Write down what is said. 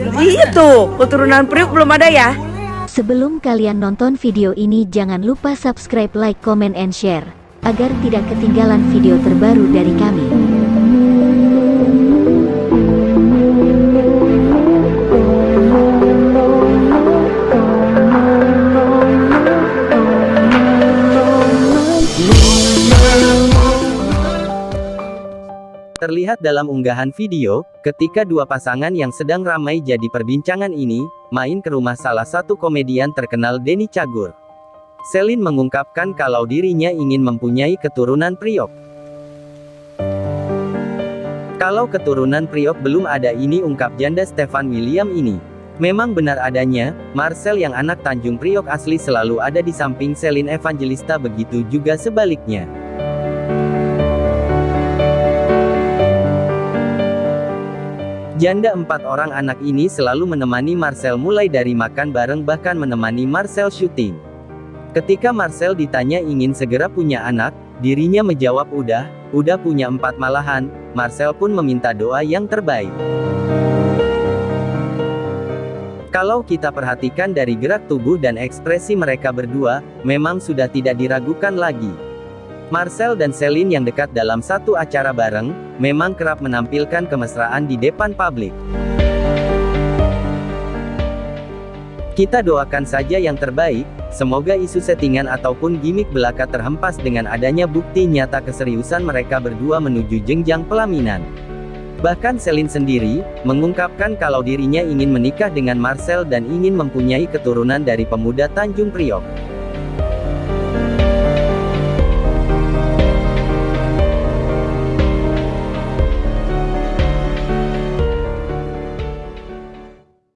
Iya tuh, keturunan Priuk belum ada ya? Sebelum kalian nonton video ini jangan lupa subscribe, like, comment, and share. Agar tidak ketinggalan video terbaru dari kami. Terlihat dalam unggahan video, ketika dua pasangan yang sedang ramai jadi perbincangan ini, main ke rumah salah satu komedian terkenal Denny Cagur. Selin mengungkapkan kalau dirinya ingin mempunyai keturunan Priok. Kalau keturunan Priok belum ada ini ungkap janda Stefan William ini. Memang benar adanya, Marcel yang anak Tanjung Priok asli selalu ada di samping Selin Evangelista begitu juga sebaliknya. Janda empat orang anak ini selalu menemani Marcel mulai dari makan bareng bahkan menemani Marcel syuting. Ketika Marcel ditanya ingin segera punya anak, dirinya menjawab udah, udah punya empat malahan, Marcel pun meminta doa yang terbaik. Kalau kita perhatikan dari gerak tubuh dan ekspresi mereka berdua, memang sudah tidak diragukan lagi. Marcel dan Celine yang dekat dalam satu acara bareng, memang kerap menampilkan kemesraan di depan publik. Kita doakan saja yang terbaik, semoga isu settingan ataupun gimmick belaka terhempas dengan adanya bukti nyata keseriusan mereka berdua menuju jenjang pelaminan. Bahkan Celine sendiri, mengungkapkan kalau dirinya ingin menikah dengan Marcel dan ingin mempunyai keturunan dari pemuda Tanjung Priok.